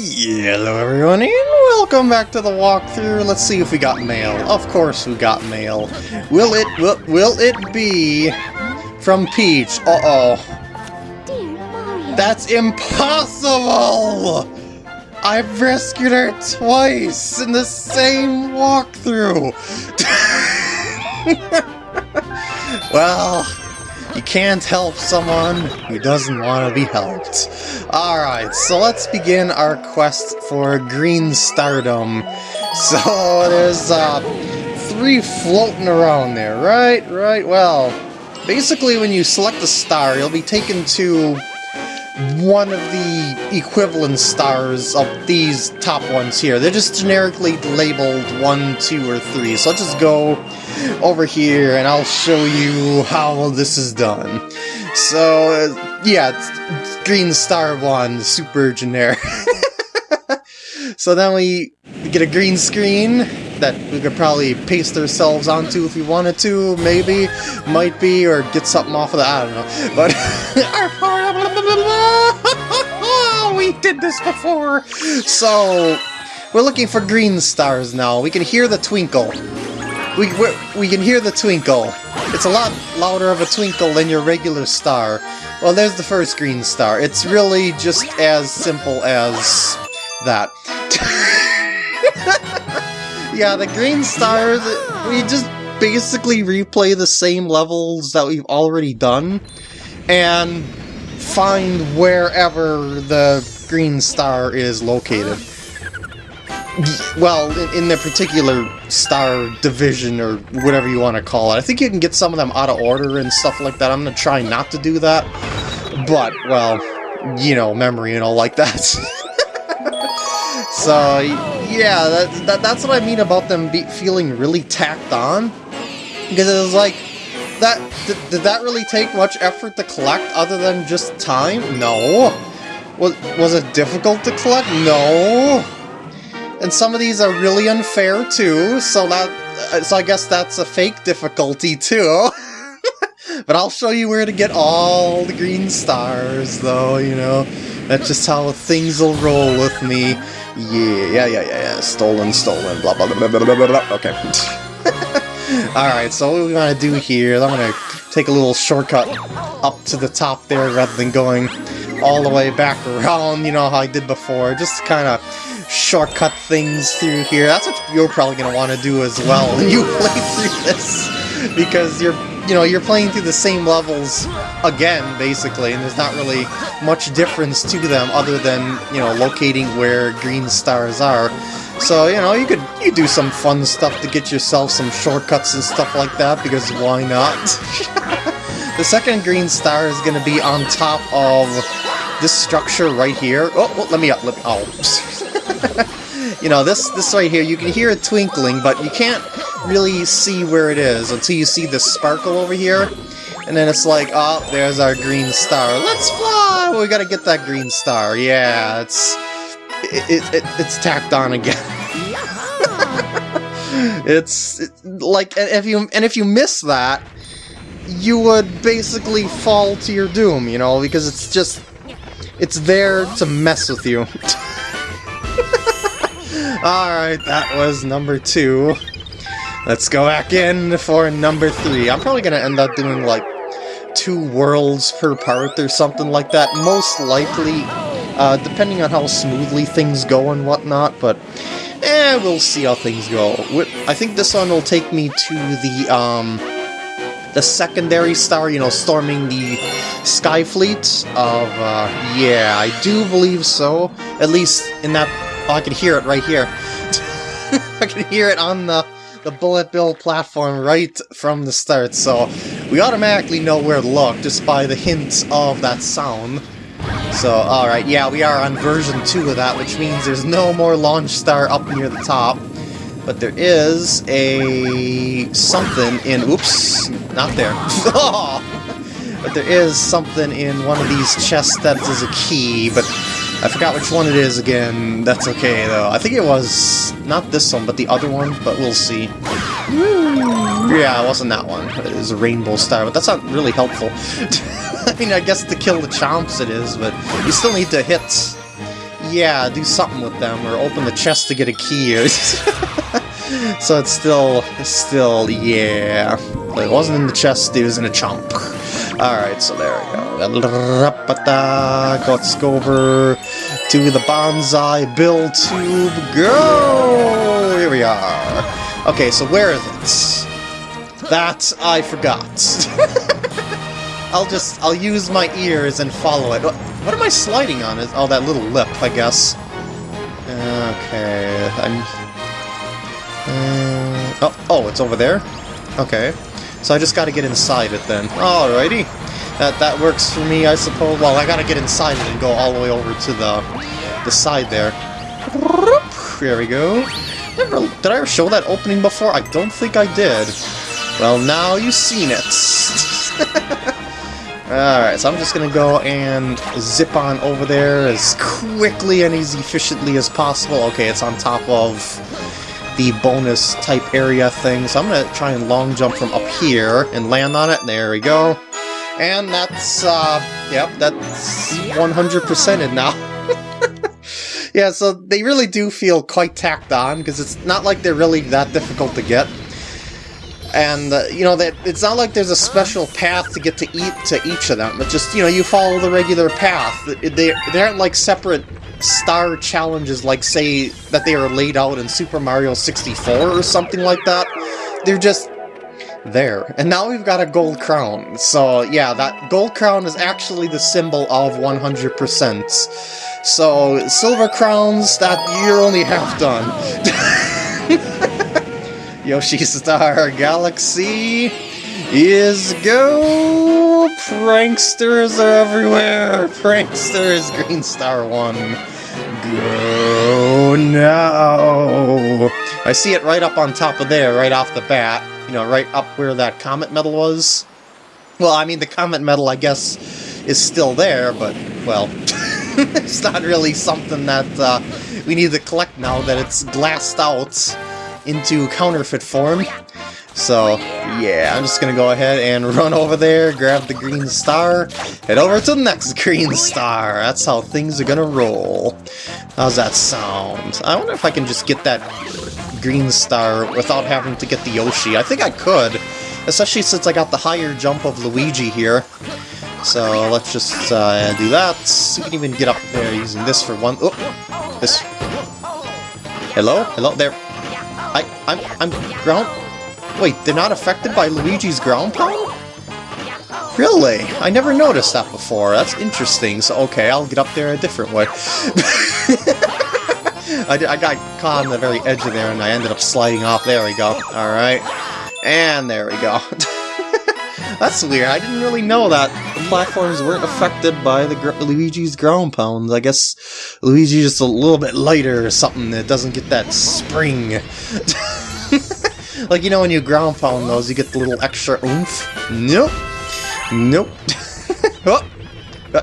Hello everyone and welcome back to the walkthrough. Let's see if we got mail. Of course we got mail. Will it will, will it be from Peach? Uh-oh. That's impossible! I've rescued her twice in the same walkthrough. well, you can't help someone who doesn't want to be helped. Alright, so let's begin our quest for Green Stardom. So there's uh, three floating around there, right? Right, well, basically when you select a star, you'll be taken to one of the equivalent stars of these top ones here. They're just generically labeled 1, 2, or 3. So let's just go over here and I'll show you how this is done. So, uh, yeah, Green Star 1, super generic. so then we get a green screen that we could probably paste ourselves onto if we wanted to, maybe, might be, or get something off of that, I don't know. But, our part of Oh, we did this before! So, we're looking for green stars now. We can hear the twinkle. We, we can hear the twinkle. It's a lot louder of a twinkle than your regular star. Well, there's the first green star. It's really just as simple as that. yeah, the green stars, we just basically replay the same levels that we've already done, and find wherever the green star is located. Well, in, in the particular star division, or whatever you want to call it. I think you can get some of them out of order and stuff like that. I'm going to try not to do that. But, well, you know, memory and all like that. so, yeah, that, that, that's what I mean about them be, feeling really tacked on. Because it was like, that did, did that really take much effort to collect other than just time? No. Was, was it difficult to collect? No. And some of these are really unfair too, so that uh, so I guess that's a fake difficulty too. but I'll show you where to get all the green stars though, you know. That's just how things will roll with me. Yeah, yeah, yeah, yeah, yeah. Stolen, stolen, blah, blah, blah, blah, blah, blah, blah. Okay. Alright, so what we're gonna do here I'm gonna take a little shortcut up to the top there rather than going all the way back around, you know how I did before. Just kind of shortcut things through here. That's what you're probably going to want to do as well when you play through this. Because you're, you know, you're playing through the same levels again, basically, and there's not really much difference to them other than, you know, locating where green stars are. So, you know, you could you do some fun stuff to get yourself some shortcuts and stuff like that, because why not? the second green star is going to be on top of this structure right here. Oh, well, let me up. Let me, oh. you know, this, this right here, you can hear it twinkling, but you can't really see where it is until you see the sparkle over here. And then it's like, oh, there's our green star. Let's fly! Well, we gotta get that green star. Yeah, it's... It, it, it it's tacked on again. it's it, like, and if you and if you miss that, you would basically fall to your doom, you know, because it's just it's there to mess with you. Alright, that was number two. Let's go back in for number three. I'm probably gonna end up doing like two worlds per part or something like that, most likely, uh, depending on how smoothly things go and whatnot, but eh, we'll see how things go. I think this one will take me to the, um, the secondary star, you know, storming the Sky Fleet of, uh, yeah, I do believe so. At least in that, oh, I can hear it right here. I can hear it on the, the Bullet Bill platform right from the start, so we automatically know where to look just by the hint of that sound. So, alright, yeah, we are on version 2 of that, which means there's no more launch star up near the top. But there is a something in... Oops, not there. but there is something in one of these chests that is a key, but I forgot which one it is again. That's okay, though. I think it was not this one, but the other one, but we'll see. Yeah, it wasn't that one. It was a rainbow star, but that's not really helpful. I mean, I guess to kill the chomps it is, but you still need to hit yeah, do something with them, or open the chest to get a key. so it's still, still, yeah. But it wasn't in the chest, it was in a chunk. Alright, so there we go. Let's go over to the Banzai Bill tube. Go! Here we are. Okay, so where is it? That I forgot. I'll just, I'll use my ears and follow it. What am I sliding on? Is Oh, that little lip, I guess. Okay, I'm... Uh, oh, oh, it's over there? Okay. So I just gotta get inside it then. Alrighty. That that works for me, I suppose. Well, I gotta get inside it and go all the way over to the the side there. There we go. Never, did I ever show that opening before? I don't think I did. Well, now you've seen it. Alright, so I'm just gonna go and zip on over there as quickly and as efficiently as possible. Okay, it's on top of the bonus type area thing, so I'm gonna try and long jump from up here and land on it. There we go. And that's, uh, yep, that's 100%ed now. yeah, so they really do feel quite tacked on, because it's not like they're really that difficult to get. And, uh, you know, that it's not like there's a special path to get to eat to each of them. It's just, you know, you follow the regular path. They, they aren't like separate star challenges like, say, that they are laid out in Super Mario 64 or something like that. They're just there. And now we've got a gold crown. So yeah, that gold crown is actually the symbol of 100%. So silver crowns, that you're only half done. Yoshi Star Galaxy is go! Pranksters are everywhere! Pranksters Green Star 1. Go now! I see it right up on top of there, right off the bat you know, right up where that comet medal was. Well, I mean, the comet medal, I guess, is still there, but, well, it's not really something that uh, we need to collect now that it's glassed out into counterfeit form. So, yeah, I'm just gonna go ahead and run over there, grab the green star, head over to the next green star. That's how things are gonna roll. How's that sound? I wonder if I can just get that green star without having to get the Yoshi. I think I could, especially since I got the higher jump of Luigi here. So let's just uh, do that. You can even get up there using this for one. Oh, this. Hello, hello there. I, I'm, I'm ground. Wait, they're not affected by Luigi's ground pound? Really? I never noticed that before. That's interesting. So okay, I'll get up there a different way. I, I got caught on the very edge of there and I ended up sliding off. There we go. Alright. And there we go. That's weird. I didn't really know that platforms weren't affected by the gr Luigi's ground pounds. I guess Luigi's just a little bit lighter or something that doesn't get that spring. like, you know when you ground pound those, you get the little extra oomph? Nope. Nope. oh. Uh,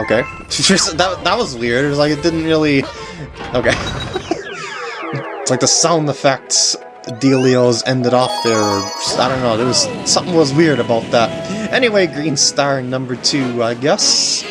okay. that, that was weird. It was like it didn't really Okay. it's like the sound effects dealios ended off there, I don't know, there was something was weird about that. Anyway, Green Star number two, I guess.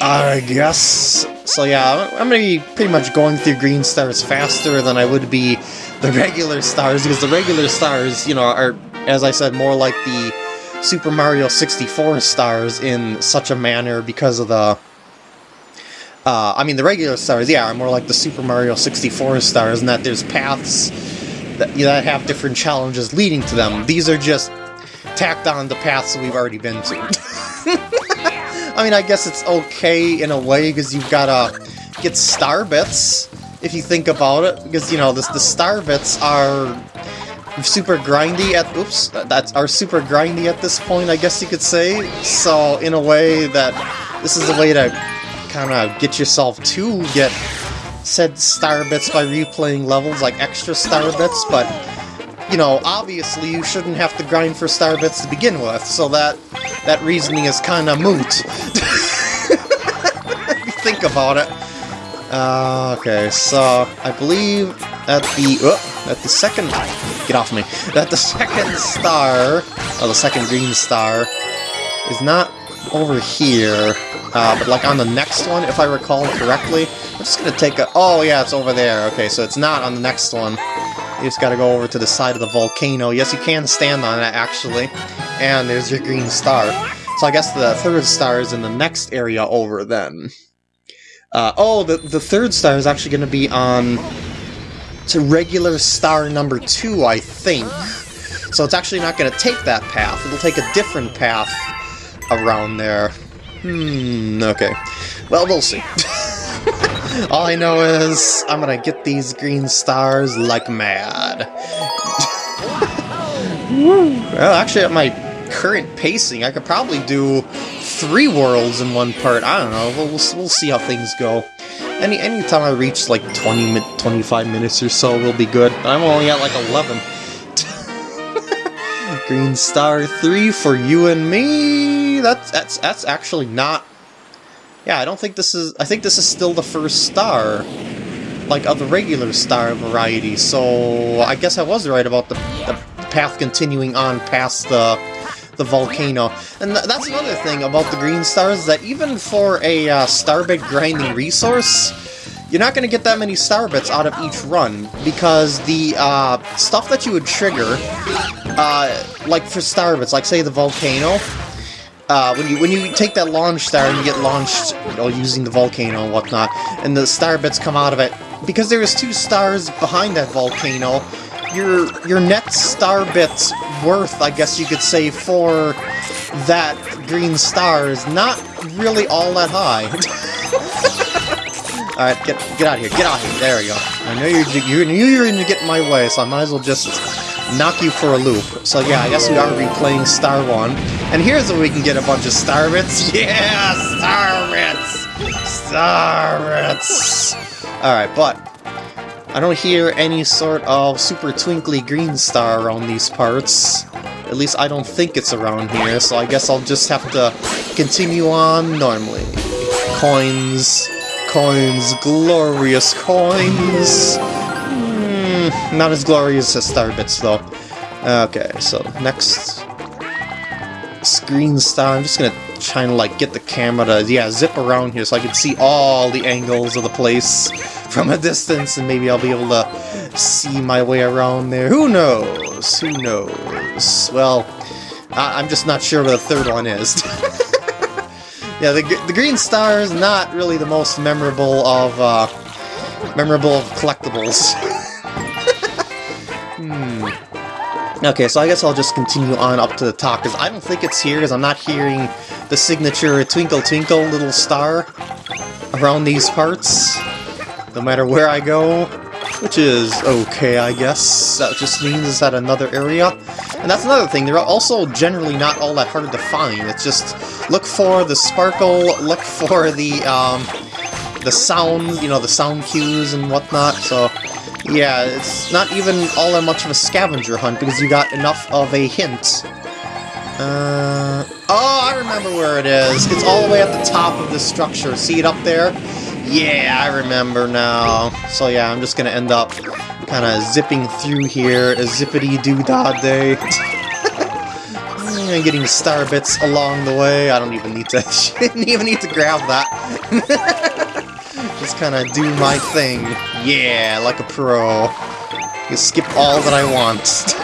I guess. So yeah, I'm gonna be pretty much going through Green Stars faster than I would be the regular stars, because the regular stars, you know, are, as I said, more like the Super Mario 64 stars in such a manner because of the uh, I mean, the regular stars, yeah, are more like the Super Mario 64 stars in that there's paths that, that have different challenges leading to them. These are just tacked on the paths we've already been to. I mean, I guess it's okay in a way, because you've got to get star bits, if you think about it, because, you know, the, the star bits are super grindy at oops that's are super grindy at this point I guess you could say so in a way that this is a way to kind of get yourself to get said star bits by replaying levels, like extra star bits, but, you know, obviously you shouldn't have to grind for star bits to begin with, so that, that reasoning is kind of moot. think about it. Uh, okay, so I believe at the at the second get off me that the second star, or the second green star, is not over here. Uh, but like on the next one, if I recall correctly, I'm just gonna take a... Oh yeah, it's over there. Okay, so it's not on the next one. You just gotta go over to the side of the volcano. Yes, you can stand on it, actually. And there's your green star. So I guess the third star is in the next area over then. Uh, oh, the, the third star is actually going to be on to regular star number two, I think. So it's actually not going to take that path. It'll take a different path around there. Hmm, okay. Well, we'll see. All I know is I'm to get these green stars like mad. well, actually, at my current pacing, I could probably do three worlds in one part. I don't know. We'll, we'll, we'll see how things go. Any anytime I reach like 20 25 minutes or so will be good. I'm only at like 11. Green star 3 for you and me. That's that's that's actually not Yeah, I don't think this is I think this is still the first star like of the regular star variety. So I guess I was right about the, the path continuing on past the the volcano. And th that's another thing about the green stars, that even for a uh, starbit grinding resource, you're not going to get that many star bits out of each run, because the uh, stuff that you would trigger, uh, like for star bits, like say the volcano, uh, when you when you take that launch star and you get launched, you know, using the volcano and whatnot, and the star bits come out of it, because there's two stars behind that volcano, your your net star bits worth, I guess you could say, for that green star is not really all that high. Alright, get get out of here, get out of here, there we go. I know you're, you knew you were going to get in my way, so I might as well just knock you for a loop. So yeah, I guess we are replaying Star 1. And here's where we can get a bunch of Star Bits. Yeah, Star Bits! Star Bits! Alright, but I don't hear any sort of super twinkly green star around these parts. At least I don't think it's around here, so I guess I'll just have to continue on normally. Coins, coins, glorious coins! Mm, not as glorious as Starbits, though. Okay, so next screen star. I'm just gonna try and like get the camera to yeah zip around here so I can see all the angles of the place from a distance and maybe I'll be able to see my way around there. Who knows? Who knows? Well, I I'm just not sure where the third one is. yeah, the, the green star is not really the most memorable of uh, memorable of collectibles. Okay, so I guess I'll just continue on up to the top, because I don't think it's here, because I'm not hearing the signature Twinkle Twinkle Little Star around these parts no matter where I go, which is okay, I guess. That just means it's at another area. And that's another thing, they're also generally not all that hard to find. It's just look for the sparkle, look for the, um, the sound, you know, the sound cues and whatnot, so... Yeah, it's not even all that much of a scavenger hunt because you got enough of a hint. Uh, oh, I remember where it is. It's all the way at the top of this structure. See it up there? Yeah, I remember now. So yeah, I'm just gonna end up kind of zipping through here, a zippity-doo-dah day. and getting star bits along the way. I don't even need to didn't even need to grab that. just kind of do my thing. Yeah, like a pro. You skip all that I want.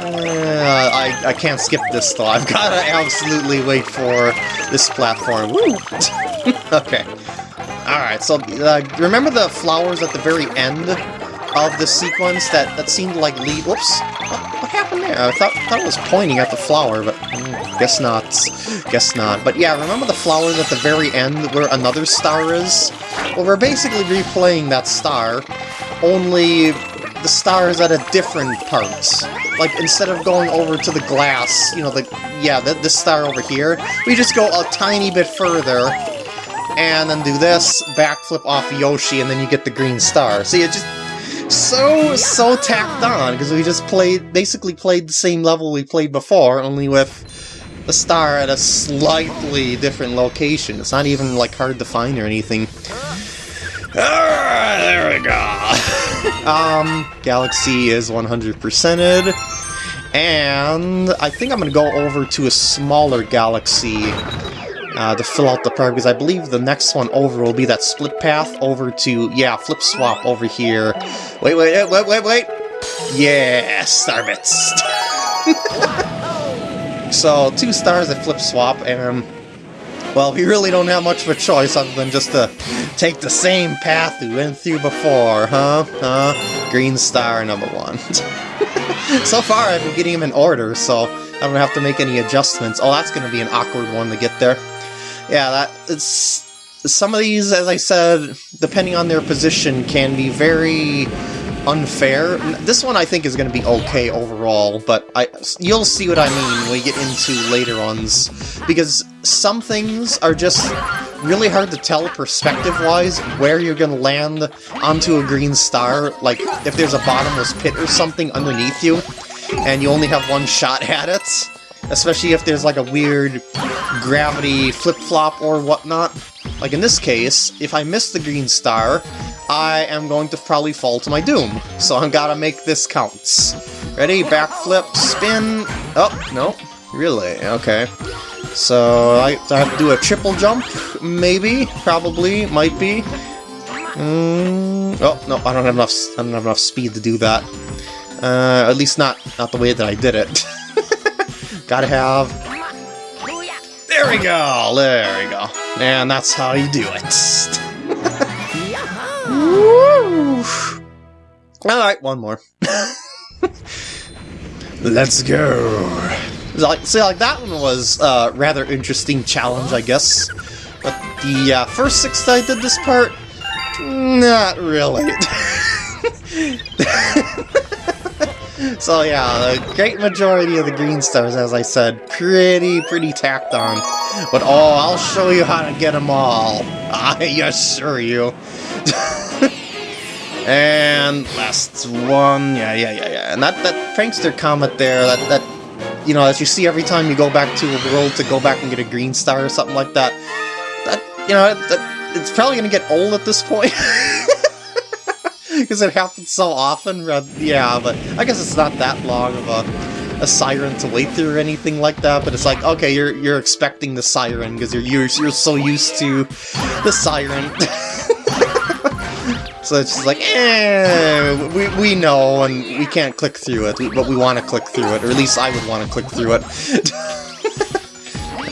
uh, I, I can't skip this though. I've gotta absolutely wait for this platform. Okay. Alright, so uh, remember the flowers at the very end of the sequence that, that seemed like lead... Whoops! What, what happened there? I thought, thought it was pointing at the flower, but guess not. Guess not. But yeah, remember the flowers at the very end where another star is? Well, we're basically replaying that star, only the star is at a different part. Like, instead of going over to the glass, you know, the yeah, the, this star over here, we just go a tiny bit further, and then do this, backflip off Yoshi, and then you get the green star. See, it just so, so tacked on, because we just played, basically played the same level we played before, only with the star at a slightly different location. It's not even, like, hard to find or anything. Ah, there we go! um, Galaxy is 100%ed, and I think I'm gonna go over to a smaller galaxy uh, to fill out the part, because I believe the next one over will be that split path over to, yeah, flip swap over here. Wait, wait, wait, wait, wait! Yeah, Starbits! so, two stars at flip swap, and well, we really don't have much of a choice other than just to take the same path we went through before, huh? Huh? Green star number one. so far, I've been getting them in order, so I don't have to make any adjustments. Oh, that's going to be an awkward one to get there. Yeah, that it's some of these, as I said, depending on their position, can be very unfair. This one I think is going to be okay overall, but I you'll see what I mean when we get into later ones, because some things are just really hard to tell perspective-wise where you're going to land onto a green star, like if there's a bottomless pit or something underneath you, and you only have one shot at it, especially if there's like a weird gravity flip-flop or whatnot. Like in this case, if I miss the green star, I am going to probably fall to my doom. So I've got to make this count. Ready? Backflip, spin. Oh, no. Really? Okay. So I, I have to do a triple jump? Maybe? Probably? Might be? Mm, oh, no, I don't have enough I don't have enough speed to do that. Uh, at least not, not the way that I did it. Gotta have... There we go! There we go. And that's how you do it. Alright, one more. Let's go. Like, see, like that one was a uh, rather interesting challenge, I guess. But the uh, first six I did this part, not really. so yeah, the great majority of the green stars, as I said, pretty, pretty tacked on. But oh, I'll show you how to get them all. I assure you. And last one, yeah, yeah, yeah, yeah. And that, that prankster comet there, that, that, you know, as you see every time you go back to a world to go back and get a green star or something like that, that, you know, that, it's probably going to get old at this point. Because it happens so often, yeah, but I guess it's not that long of a, a siren to wait through or anything like that, but it's like, okay, you're you're expecting the siren because you're, you're, you're so used to the siren. So it's just like, eh, we, we know, and we can't click through it, but we want to click through it, or at least I would want to click through it.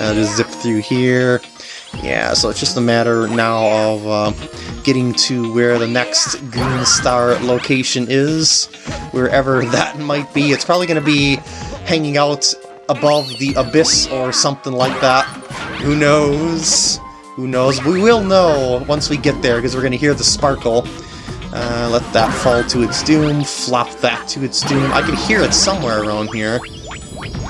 uh, just zip through here. Yeah, so it's just a matter now of uh, getting to where the next Green Star location is, wherever that might be. It's probably going to be hanging out above the abyss or something like that. Who knows? Who knows? We will know once we get there, because we're going to hear the sparkle. Uh, let that fall to its doom, flop that to its doom. I can hear it somewhere around here.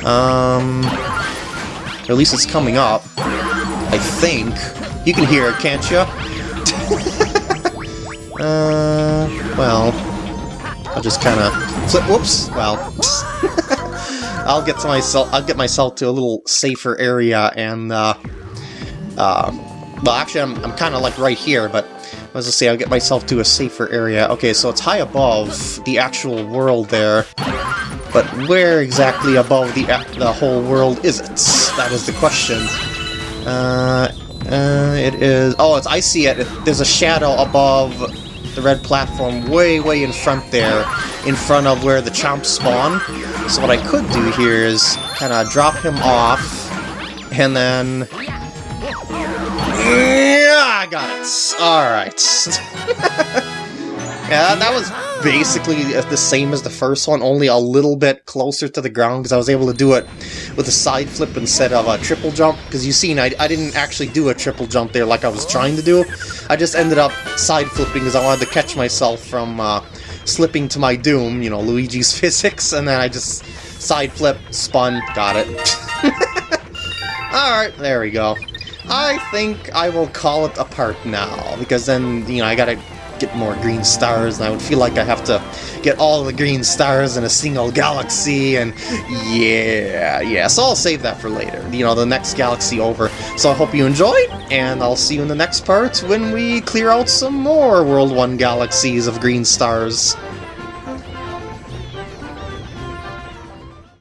Um, or at least it's coming up. I think. You can hear it, can't you? uh, well, I'll just kind of flip. Whoops. Well, I'll get to myself. I'll get myself to a little safer area and uh, uh, well, actually, I'm, I'm kind of like right here, but I say, I'll get myself to a safer area. Okay, so it's high above the actual world there, but where exactly above the the whole world is it? That is the question. Uh, uh, it is... Oh, it's I see it. There's a shadow above the red platform way, way in front there, in front of where the chomps spawn. So what I could do here is kind of drop him off, and then yeah, I got it. Alright. yeah, that was basically the same as the first one, only a little bit closer to the ground, because I was able to do it with a side flip instead of a triple jump, because you seen, I, I didn't actually do a triple jump there like I was trying to do. I just ended up side flipping because I wanted to catch myself from uh, slipping to my doom, you know, Luigi's physics, and then I just side flip, spun, got it. Alright, there we go. I think I will call it a part now, because then, you know, I gotta get more green stars, and I would feel like I have to get all the green stars in a single galaxy, and yeah, yeah, so I'll save that for later, you know, the next galaxy over. So I hope you enjoyed, and I'll see you in the next part when we clear out some more World 1 galaxies of green stars.